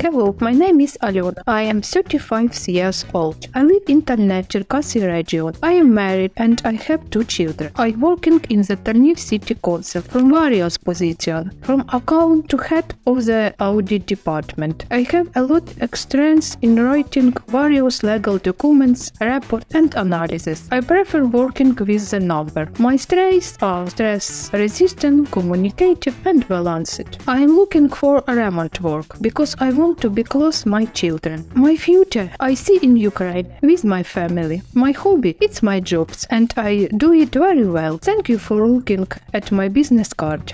Hello, my name is Alena. I am 35 years old. I live in Talne, Cherkasy region. I am married and I have two children. I working in the Talniv City Council from various positions, from account to head of the audit department. I have a lot of experience in writing various legal documents, report and analysis. I prefer working with the number. My strengths are stress resistant, communicative and balanced. I am looking for remote work because I to be close my children. My future I see in Ukraine with my family. My hobby it's my jobs and I do it very well. Thank you for looking at my business card.